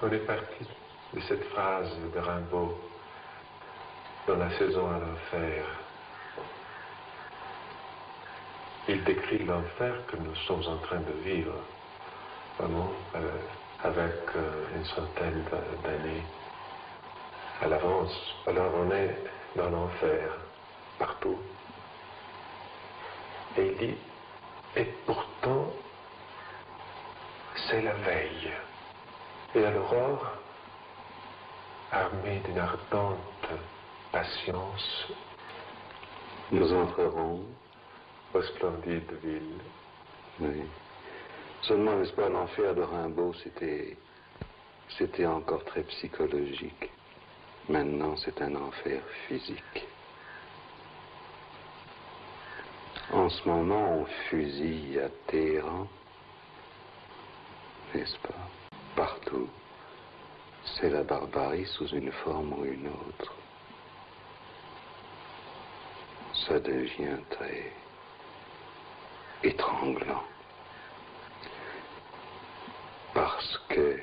On est parti de cette phrase de Rimbaud dans la saison à l'enfer. Il décrit l'enfer que nous sommes en train de vivre, vraiment, euh, avec euh, une centaine d'années à l'avance. Alors on est dans l'enfer, partout. Et il dit, et pourtant, c'est la veille. Et à l'aurore, armée d'une ardente patience, nous entrerons aux splendides villes. Oui. Seulement, n'est-ce pas, l'enfer de Rimbaud, c'était, c'était encore très psychologique. Maintenant, c'est un enfer physique. En ce moment, on fusille à Téhéran, n'est-ce pas? Partout. C'est la barbarie sous une forme ou une autre. Ça devient très étranglant. Parce que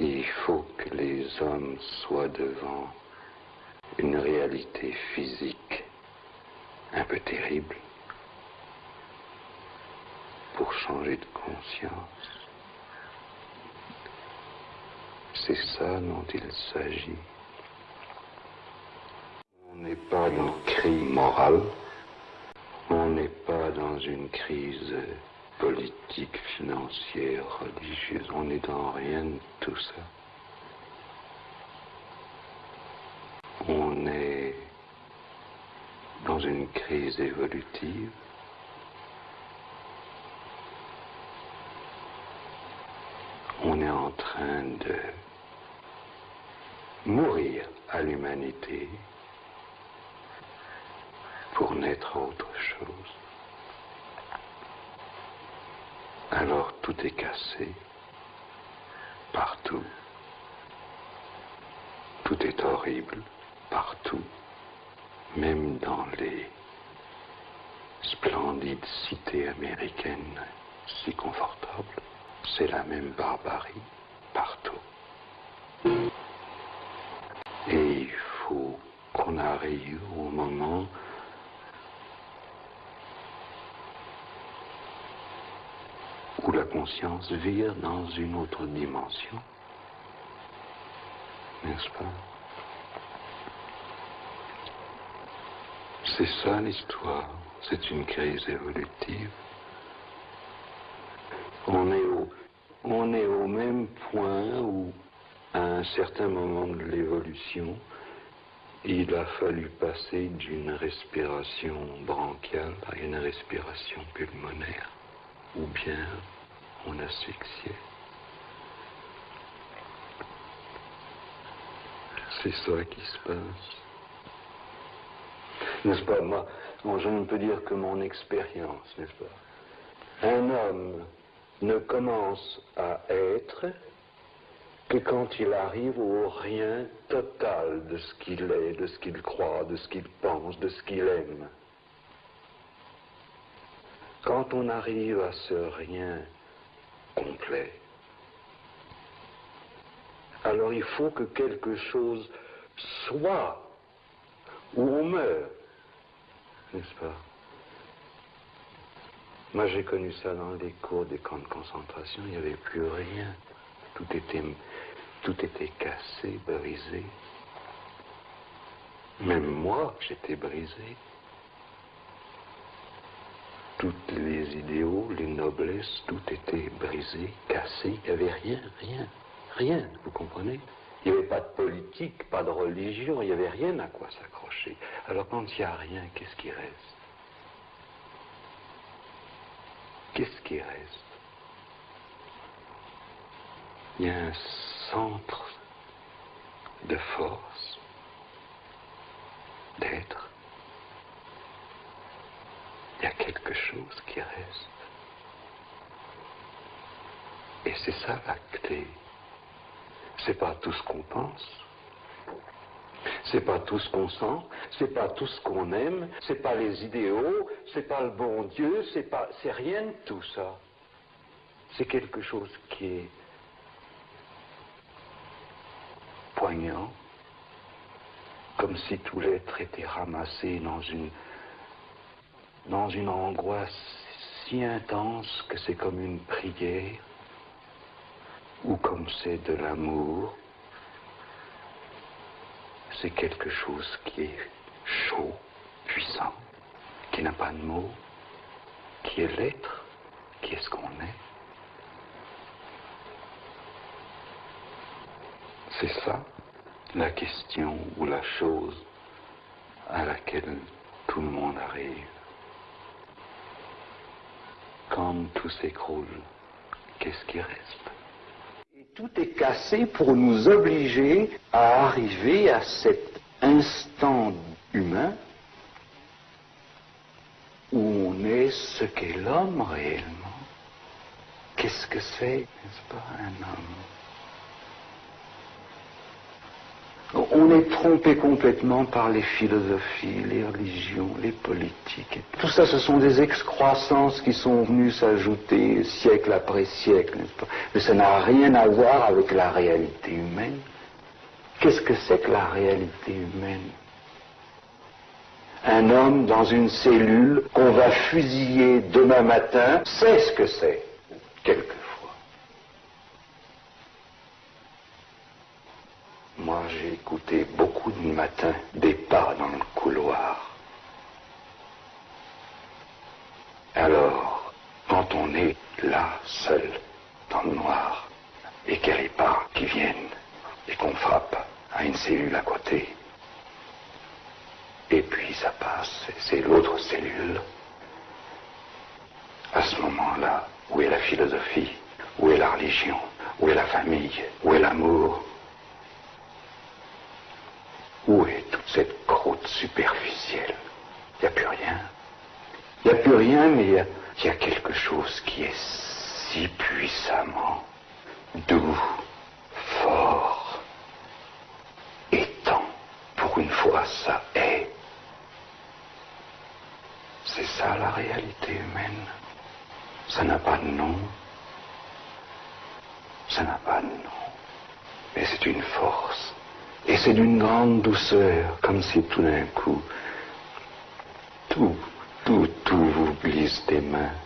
il faut que les hommes soient devant une réalité physique un peu terrible pour changer de conscience. C'est ça dont il s'agit. On n'est pas dans une crise morale, on n'est pas dans une crise politique, financière, religieuse, on n'est dans rien de tout ça. On est dans une crise évolutive. On est en train de mourir à l'humanité pour naître autre chose. Alors tout est cassé, partout. Tout est horrible, partout même dans les splendides cités américaines si confortables, c'est la même barbarie partout. Et il faut qu'on arrive au moment où la conscience vire dans une autre dimension, n'est-ce pas? C'est ça l'histoire, c'est une crise évolutive. On est, au, on est au même point où, à un certain moment de l'évolution, il a fallu passer d'une respiration bronchiale à une respiration pulmonaire, ou bien on asphyxiait. C'est ça qui se passe. N'est-ce pas? Moi, je ne peux dire que mon expérience, n'est-ce pas? Un homme ne commence à être que quand il arrive au rien total de ce qu'il est, de ce qu'il croit, de ce qu'il pense, de ce qu'il aime. Quand on arrive à ce rien complet, alors il faut que quelque chose soit ou on meurt n'est-ce pas? Moi, j'ai connu ça dans les cours des camps de concentration. Il n'y avait plus rien. Tout était, cassé, brisé. Même moi, j'étais brisé. Toutes les idéaux, les noblesses, tout était brisé, cassé. Il n'y avait rien, rien, rien, vous comprenez? Il n'y avait pas de politique, pas de religion, il n'y avait rien à quoi s'accrocher. Alors quand il n'y a rien, qu'est-ce qui reste? Qu'est-ce qui reste? Il y a un centre de force, d'être. Il y a quelque chose qui reste. Et c'est ça la clé. C'est pas tout ce qu'on pense. C'est pas tout ce qu'on sent, c'est pas tout ce qu'on aime, c'est pas les idéaux, c'est pas le bon Dieu, c'est pas, c'est rien de tout ça. C'est quelque chose qui est poignant, comme si tout l'être était ramassé dans une, dans une angoisse si intense que c'est comme une prière, ou comme c'est de l'amour, c'est quelque chose qui est chaud, puissant, qui n'a pas de mots, qui est l'être, qui est ce qu'on est. C'est ça la question ou la chose à laquelle tout le monde arrive. Quand tout s'écroule, qu'est-ce qui reste? Et tout est cassé pour nous obliger à arriver à cet instant humain où on est ce qu'est l'homme réellement. Qu'est-ce que c'est, n'est-ce pas, un homme? On est trompé complètement par les philosophies, les religions, les politiques. Tout ça, ce sont des excroissances qui sont venues s'ajouter siècle après siècle, pas? Mais ça n'a rien à voir avec la réalité humaine. Qu'est-ce que c'est que la réalité humaine? Un homme dans une cellule qu'on va fusiller demain matin, c'est ce que c'est, quelquefois. Beaucoup de matins des pas dans le couloir. Alors, quand on est là, seul, dans le noir, et qu'il y a pas qui viennent, et qu'on frappe à une cellule à côté, et puis ça passe, c'est l'autre cellule. À ce moment-là, où est la philosophie Où est la religion Où est la famille Où est l'amour où est toute cette croûte superficielle Il n'y a plus rien. Il n'y a rien, mais il y, a, quelque chose qui est si puissamment doux, fort, étant. Pour une fois, ça est. C'est ça la réalité humaine. Ça n'a pas de nom. Ça n'a pas de nom. Mais c'est une force et c'est d'une grande douceur, comme si tout d'un coup, tout,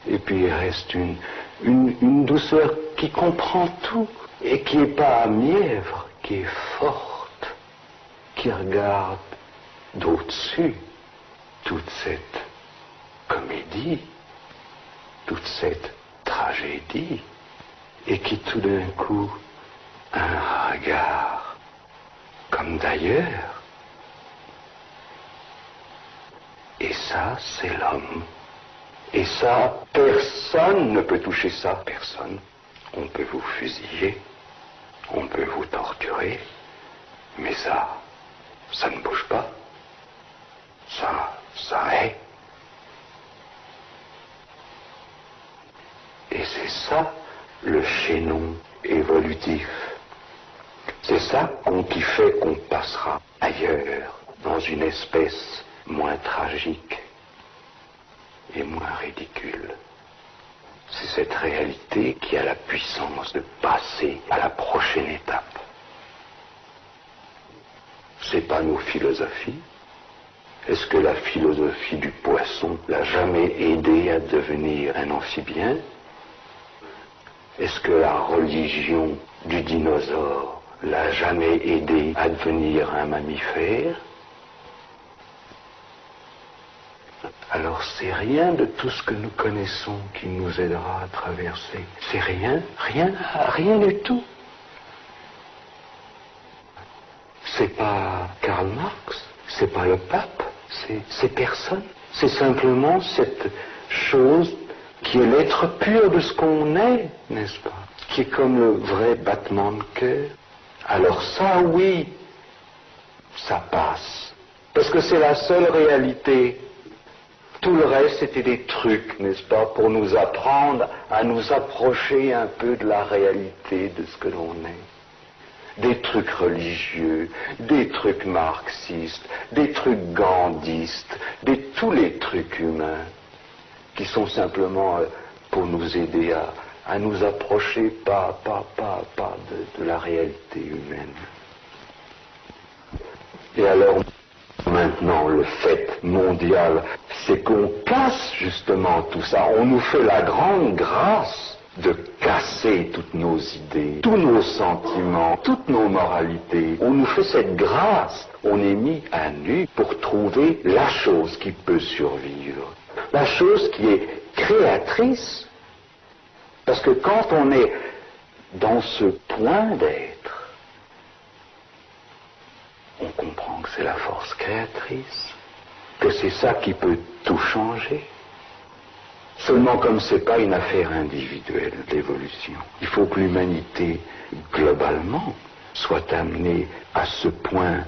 Et puis il reste une, une, douceur qui comprend tout et qui n'est pas mièvre, qui est forte, qui regarde d'au-dessus toute cette comédie, toute cette tragédie, et qui tout d'un coup un regard comme d'ailleurs. Et ça, c'est l'homme. Et ça, personne ne peut toucher ça. Personne. On peut vous fusiller, on peut vous torturer, mais ça, ça ne bouge pas. Ça, ça est. Et c'est ça le chaînon évolutif. C'est ça qui fait qu'on passera ailleurs, dans une espèce moins tragique et moins ridicule. C'est cette réalité qui a la puissance de passer à la prochaine étape. C'est pas nos philosophies. Est-ce que la philosophie du poisson l'a jamais aidé à devenir un amphibien? Est-ce que la religion du dinosaure l'a jamais aidé à devenir un mammifère, alors c'est rien de tout ce que nous connaissons qui nous aidera à traverser. C'est rien, rien, rien du tout. C'est pas Karl Marx, c'est pas le pape, c'est personne. C'est simplement cette chose qui est l'être pur de ce qu'on est, n'est-ce pas? Qui est comme le vrai battement de cœur. Alors ça, oui, ça passe. Parce que c'est la seule réalité. Tout le reste, c'était des trucs, n'est-ce pas, pour nous apprendre à nous approcher un peu de la réalité de ce que l'on est. Des trucs religieux, des trucs marxistes, des trucs gandhistes, des, tous les trucs humains, qui sont simplement euh, pour nous aider à, à nous approcher pas, pas, pas, pas de, la réalité humaine. Et alors, maintenant, le fait mondial, c'est qu'on casse justement tout ça. On nous fait la grande grâce de casser toutes nos idées, tous nos sentiments, toutes nos moralités. On nous fait cette grâce. On est mis à nu pour trouver la chose qui peut survivre. La chose qui est créatrice. Parce que quand on est dans ce point d'être, on comprend que c'est la force créatrice, que c'est ça qui peut tout changer. Seulement comme ce n'est pas une affaire individuelle, l'évolution, il faut que l'humanité, globalement, soit amenée à ce point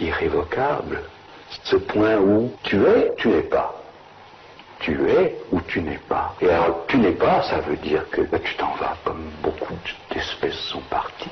irrévocable, ce point où tu es, tu n'es pas. Tu es ou tu n'es pas. Et alors, tu n'es pas, ça veut dire que tu t'en vas, comme beaucoup d'espèces sont parties.